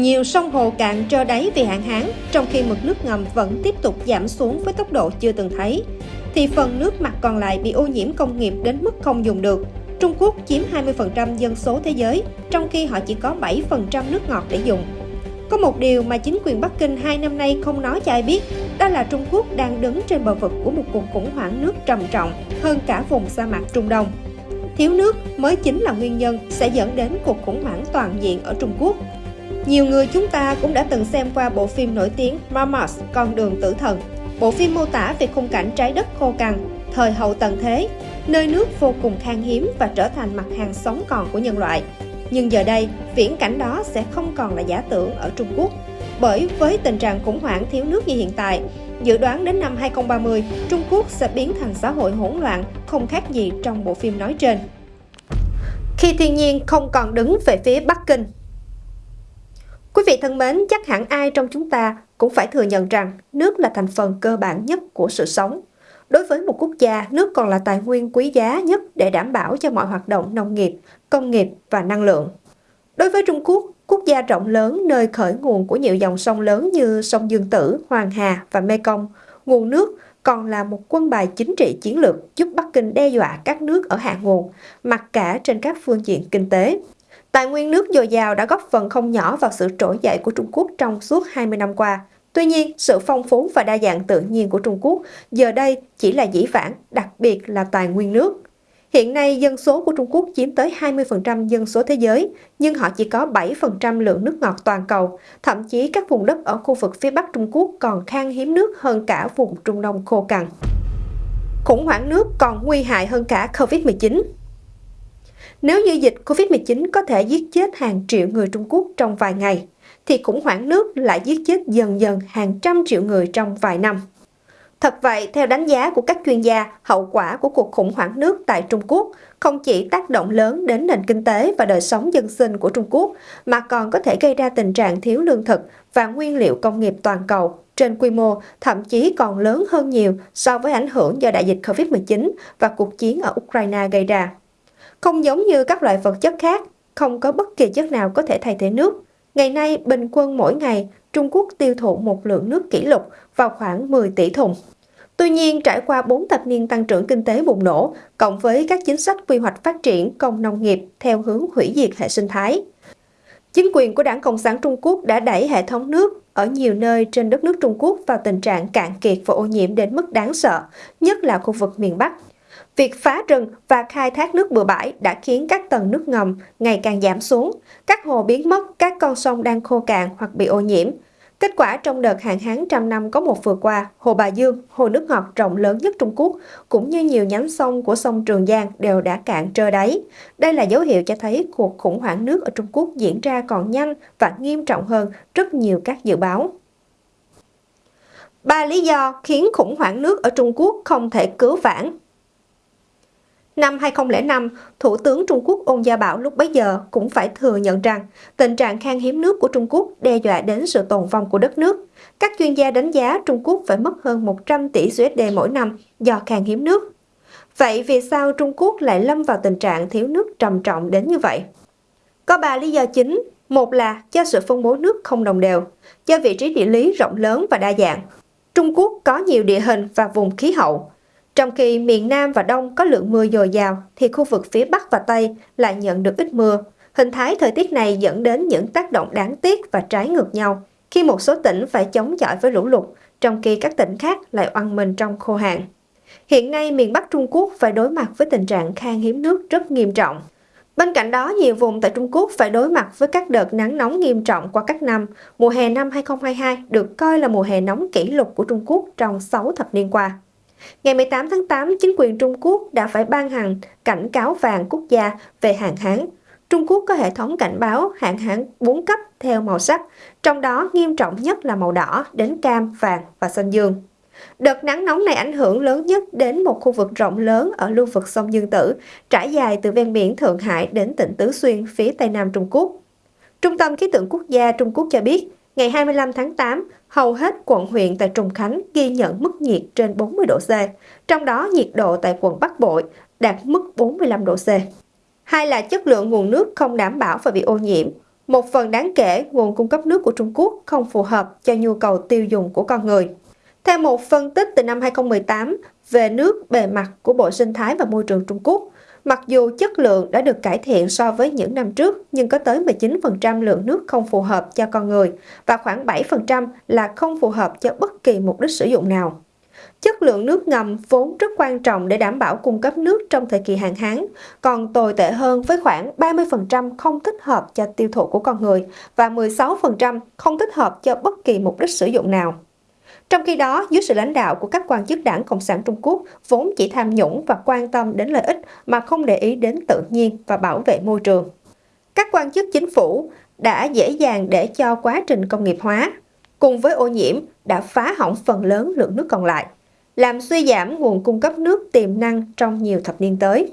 Nhiều sông hồ cạn trơ đáy vì hạn hán, trong khi mực nước ngầm vẫn tiếp tục giảm xuống với tốc độ chưa từng thấy. Thì phần nước mặt còn lại bị ô nhiễm công nghiệp đến mức không dùng được. Trung Quốc chiếm 20% dân số thế giới, trong khi họ chỉ có 7% nước ngọt để dùng. Có một điều mà chính quyền Bắc Kinh hai năm nay không nói cho ai biết, đó là Trung Quốc đang đứng trên bờ vực của một cuộc khủng hoảng nước trầm trọng hơn cả vùng sa mạc Trung Đông. Thiếu nước mới chính là nguyên nhân sẽ dẫn đến cuộc khủng hoảng toàn diện ở Trung Quốc. Nhiều người chúng ta cũng đã từng xem qua bộ phim nổi tiếng Mars, Con đường tử thần. Bộ phim mô tả về khung cảnh trái đất khô cằn, thời hậu tận thế, nơi nước vô cùng khan hiếm và trở thành mặt hàng sống còn của nhân loại. Nhưng giờ đây, viễn cảnh đó sẽ không còn là giả tưởng ở Trung Quốc. Bởi với tình trạng khủng hoảng thiếu nước như hiện tại, dự đoán đến năm 2030, Trung Quốc sẽ biến thành xã hội hỗn loạn, không khác gì trong bộ phim nói trên. Khi thiên nhiên không còn đứng về phía Bắc Kinh Quý vị thân mến, chắc hẳn ai trong chúng ta cũng phải thừa nhận rằng nước là thành phần cơ bản nhất của sự sống. Đối với một quốc gia, nước còn là tài nguyên quý giá nhất để đảm bảo cho mọi hoạt động nông nghiệp, công nghiệp và năng lượng. Đối với Trung Quốc, quốc gia rộng lớn nơi khởi nguồn của nhiều dòng sông lớn như sông Dương Tử, Hoàng Hà và Mekong, nguồn nước còn là một quân bài chính trị chiến lược giúp Bắc Kinh đe dọa các nước ở hạ nguồn, mặc cả trên các phương diện kinh tế. Tài nguyên nước dồi dào đã góp phần không nhỏ vào sự trỗi dậy của Trung Quốc trong suốt 20 năm qua. Tuy nhiên, sự phong phú và đa dạng tự nhiên của Trung Quốc giờ đây chỉ là dĩ vãng, đặc biệt là tài nguyên nước. Hiện nay, dân số của Trung Quốc chiếm tới 20% dân số thế giới, nhưng họ chỉ có 7% lượng nước ngọt toàn cầu. Thậm chí các vùng đất ở khu vực phía Bắc Trung Quốc còn khan hiếm nước hơn cả vùng Trung Đông khô cằn. Khủng hoảng nước còn nguy hại hơn cả COVID-19. Nếu như dịch COVID-19 có thể giết chết hàng triệu người Trung Quốc trong vài ngày, thì khủng hoảng nước lại giết chết dần dần hàng trăm triệu người trong vài năm. Thật vậy, theo đánh giá của các chuyên gia, hậu quả của cuộc khủng hoảng nước tại Trung Quốc không chỉ tác động lớn đến nền kinh tế và đời sống dân sinh của Trung Quốc, mà còn có thể gây ra tình trạng thiếu lương thực và nguyên liệu công nghiệp toàn cầu trên quy mô thậm chí còn lớn hơn nhiều so với ảnh hưởng do đại dịch COVID-19 và cuộc chiến ở Ukraine gây ra. Không giống như các loại vật chất khác, không có bất kỳ chất nào có thể thay thế nước. Ngày nay, bình quân mỗi ngày, Trung Quốc tiêu thụ một lượng nước kỷ lục vào khoảng 10 tỷ thùng. Tuy nhiên, trải qua 4 thập niên tăng trưởng kinh tế bùng nổ, cộng với các chính sách quy hoạch phát triển công nông nghiệp theo hướng hủy diệt hệ sinh thái, chính quyền của Đảng Cộng sản Trung Quốc đã đẩy hệ thống nước ở nhiều nơi trên đất nước Trung Quốc vào tình trạng cạn kiệt và ô nhiễm đến mức đáng sợ, nhất là khu vực miền Bắc. Việc phá rừng và khai thác nước bừa bãi đã khiến các tầng nước ngầm ngày càng giảm xuống, các hồ biến mất, các con sông đang khô cạn hoặc bị ô nhiễm. Kết quả trong đợt hạn hán trăm năm có một vừa qua, Hồ Bà Dương, hồ nước ngọt rộng lớn nhất Trung Quốc, cũng như nhiều nhánh sông của sông Trường Giang đều đã cạn trơ đáy. Đây là dấu hiệu cho thấy cuộc khủng hoảng nước ở Trung Quốc diễn ra còn nhanh và nghiêm trọng hơn rất nhiều các dự báo. Ba lý do khiến khủng hoảng nước ở Trung Quốc không thể cứu vãn Năm 2005, Thủ tướng Trung Quốc Ôn Gia Bảo lúc bấy giờ cũng phải thừa nhận rằng tình trạng khan hiếm nước của Trung Quốc đe dọa đến sự tồn vong của đất nước. Các chuyên gia đánh giá Trung Quốc phải mất hơn 100 tỷ USD mỗi năm do khan hiếm nước. Vậy vì sao Trung Quốc lại lâm vào tình trạng thiếu nước trầm trọng đến như vậy? Có ba lý do chính. Một là do sự phân bố nước không đồng đều, do vị trí địa lý rộng lớn và đa dạng. Trung Quốc có nhiều địa hình và vùng khí hậu, trong khi miền Nam và Đông có lượng mưa dồi dào, thì khu vực phía Bắc và Tây lại nhận được ít mưa. Hình thái thời tiết này dẫn đến những tác động đáng tiếc và trái ngược nhau, khi một số tỉnh phải chống chọi với lũ lụt, trong khi các tỉnh khác lại oằn mình trong khô hạn. Hiện nay, miền Bắc Trung Quốc phải đối mặt với tình trạng khan hiếm nước rất nghiêm trọng. Bên cạnh đó, nhiều vùng tại Trung Quốc phải đối mặt với các đợt nắng nóng nghiêm trọng qua các năm. Mùa hè năm 2022 được coi là mùa hè nóng kỷ lục của Trung Quốc trong 6 thập niên qua. Ngày 18 tháng 8, chính quyền Trung Quốc đã phải ban hành cảnh cáo vàng quốc gia về hạn hán. Trung Quốc có hệ thống cảnh báo hạn hán 4 cấp theo màu sắc, trong đó nghiêm trọng nhất là màu đỏ đến cam, vàng và xanh dương. Đợt nắng nóng này ảnh hưởng lớn nhất đến một khu vực rộng lớn ở lưu vực sông Dương Tử, trải dài từ ven biển Thượng Hải đến tỉnh Tứ Xuyên phía tây nam Trung Quốc. Trung tâm Khí tượng Quốc gia Trung Quốc cho biết, ngày 25 tháng 8, hầu hết quận huyện tại Trùng Khánh ghi nhận mức nhiệt trên 40 độ C, trong đó nhiệt độ tại quận Bắc Bội đạt mức 45 độ C. Hai là chất lượng nguồn nước không đảm bảo và bị ô nhiễm. một phần đáng kể nguồn cung cấp nước của Trung Quốc không phù hợp cho nhu cầu tiêu dùng của con người. Theo một phân tích từ năm 2018 về nước bề mặt của Bộ Sinh thái và Môi trường Trung Quốc, mặc dù chất lượng đã được cải thiện so với những năm trước, nhưng có tới 19% lượng nước không phù hợp cho con người và khoảng 7% là không phù hợp cho bất kỳ mục đích sử dụng nào. Chất lượng nước ngầm vốn rất quan trọng để đảm bảo cung cấp nước trong thời kỳ hạn hán, còn tồi tệ hơn với khoảng 30% không thích hợp cho tiêu thụ của con người và 16% không thích hợp cho bất kỳ mục đích sử dụng nào. Trong khi đó, dưới sự lãnh đạo của các quan chức đảng Cộng sản Trung Quốc vốn chỉ tham nhũng và quan tâm đến lợi ích mà không để ý đến tự nhiên và bảo vệ môi trường. Các quan chức chính phủ đã dễ dàng để cho quá trình công nghiệp hóa, cùng với ô nhiễm đã phá hỏng phần lớn lượng nước còn lại, làm suy giảm nguồn cung cấp nước tiềm năng trong nhiều thập niên tới.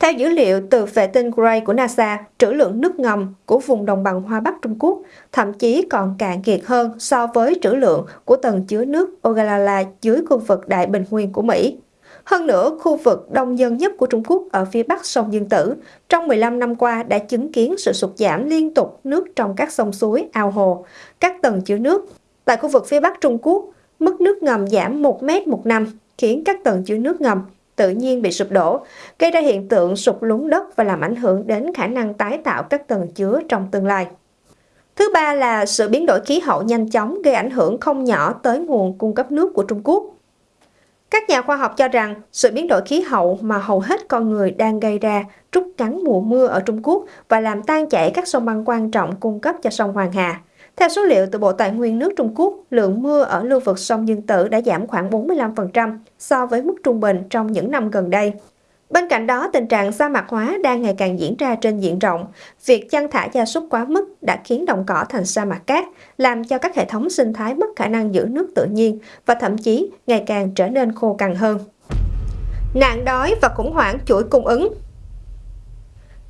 Theo dữ liệu từ vệ tinh Gray của NASA, trữ lượng nước ngầm của vùng đồng bằng Hoa Bắc Trung Quốc thậm chí còn cạn kiệt hơn so với trữ lượng của tầng chứa nước Ogallala dưới khu vực Đại Bình Nguyên của Mỹ. Hơn nữa, khu vực đông dân nhất của Trung Quốc ở phía bắc sông Dương Tử trong 15 năm qua đã chứng kiến sự sụt giảm liên tục nước trong các sông suối, ao hồ, các tầng chứa nước. Tại khu vực phía bắc Trung Quốc, mức nước ngầm giảm 1 mét một năm, khiến các tầng chứa nước ngầm tự nhiên bị sụp đổ, gây ra hiện tượng sụp lún đất và làm ảnh hưởng đến khả năng tái tạo các tầng chứa trong tương lai. Thứ ba là sự biến đổi khí hậu nhanh chóng gây ảnh hưởng không nhỏ tới nguồn cung cấp nước của Trung Quốc. Các nhà khoa học cho rằng sự biến đổi khí hậu mà hầu hết con người đang gây ra trút ngắn mùa mưa ở Trung Quốc và làm tan chảy các sông băng quan trọng cung cấp cho sông Hoàng Hà. Theo số liệu từ Bộ Tài nguyên nước Trung Quốc, lượng mưa ở lưu vực sông Dương Tử đã giảm khoảng 45% so với mức trung bình trong những năm gần đây. Bên cạnh đó, tình trạng sa mạc hóa đang ngày càng diễn ra trên diện rộng. Việc chăn thả gia súc quá mức đã khiến đồng cỏ thành sa mạc cát, làm cho các hệ thống sinh thái mất khả năng giữ nước tự nhiên và thậm chí ngày càng trở nên khô cằn hơn. Nạn đói và khủng hoảng chuỗi cung ứng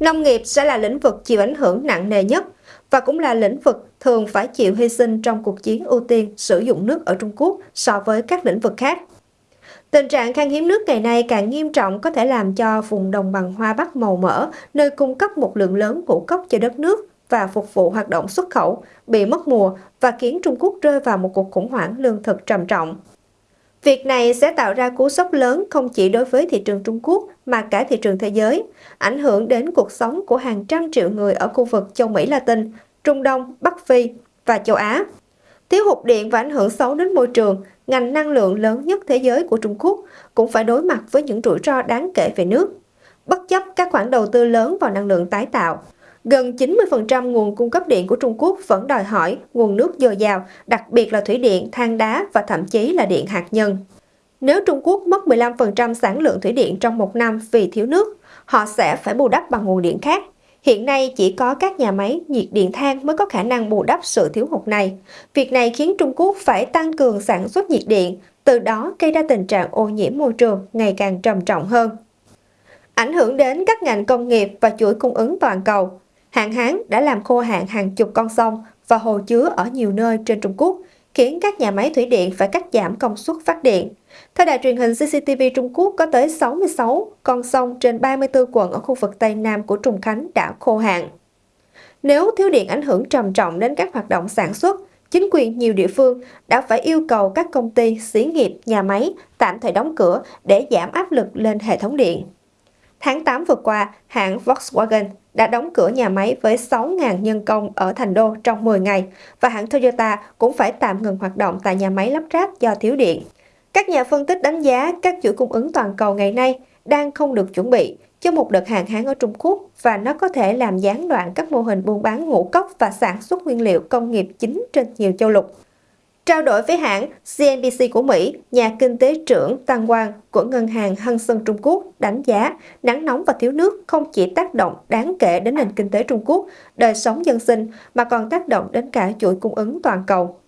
Nông nghiệp sẽ là lĩnh vực chịu ảnh hưởng nặng nề nhất và cũng là lĩnh vực thường phải chịu hy sinh trong cuộc chiến ưu tiên sử dụng nước ở Trung Quốc so với các lĩnh vực khác. Tình trạng khan hiếm nước ngày nay càng nghiêm trọng có thể làm cho vùng đồng bằng Hoa Bắc màu mỡ, nơi cung cấp một lượng lớn ngũ cốc cho đất nước và phục vụ hoạt động xuất khẩu, bị mất mùa và khiến Trung Quốc rơi vào một cuộc khủng hoảng lương thực trầm trọng. Việc này sẽ tạo ra cú sốc lớn không chỉ đối với thị trường Trung Quốc mà cả thị trường thế giới, ảnh hưởng đến cuộc sống của hàng trăm triệu người ở khu vực châu Mỹ Latin, Trung Đông, Bắc Phi và châu Á. Thiếu hụt điện và ảnh hưởng xấu đến môi trường, ngành năng lượng lớn nhất thế giới của Trung Quốc cũng phải đối mặt với những rủi ro đáng kể về nước. Bất chấp các khoản đầu tư lớn vào năng lượng tái tạo, gần 90% nguồn cung cấp điện của Trung Quốc vẫn đòi hỏi nguồn nước dồi dào, đặc biệt là thủy điện, than đá và thậm chí là điện hạt nhân. Nếu Trung Quốc mất 15% sản lượng thủy điện trong một năm vì thiếu nước, họ sẽ phải bù đắp bằng nguồn điện khác. Hiện nay chỉ có các nhà máy nhiệt điện than mới có khả năng bù đắp sự thiếu hụt này. Việc này khiến Trung Quốc phải tăng cường sản xuất nhiệt điện, từ đó gây ra tình trạng ô nhiễm môi trường ngày càng trầm trọng hơn. Ảnh hưởng đến các ngành công nghiệp và chuỗi cung ứng toàn cầu, hạn hán đã làm khô hạn hàng chục con sông và hồ chứa ở nhiều nơi trên Trung Quốc, khiến các nhà máy thủy điện phải cắt giảm công suất phát điện. Theo đài truyền hình CCTV Trung Quốc, có tới 66 con sông trên 34 quận ở khu vực Tây Nam của Trùng Khánh đã khô hạn. Nếu thiếu điện ảnh hưởng trầm trọng đến các hoạt động sản xuất, chính quyền nhiều địa phương đã phải yêu cầu các công ty, xí nghiệp, nhà máy tạm thời đóng cửa để giảm áp lực lên hệ thống điện. Tháng 8 vừa qua, hãng Volkswagen đã đóng cửa nhà máy với 6.000 nhân công ở Thành Đô trong 10 ngày và hãng Toyota cũng phải tạm ngừng hoạt động tại nhà máy lắp ráp do thiếu điện. Các nhà phân tích đánh giá các chuỗi cung ứng toàn cầu ngày nay đang không được chuẩn bị cho một đợt hạn hán ở Trung Quốc và nó có thể làm gián đoạn các mô hình buôn bán ngũ cốc và sản xuất nguyên liệu công nghiệp chính trên nhiều châu lục. Trao đổi với hãng CNBC của Mỹ, nhà kinh tế trưởng Tăng Quang của ngân hàng Hân Sơn Trung Quốc đánh giá nắng nóng và thiếu nước không chỉ tác động đáng kể đến nền kinh tế Trung Quốc, đời sống dân sinh mà còn tác động đến cả chuỗi cung ứng toàn cầu.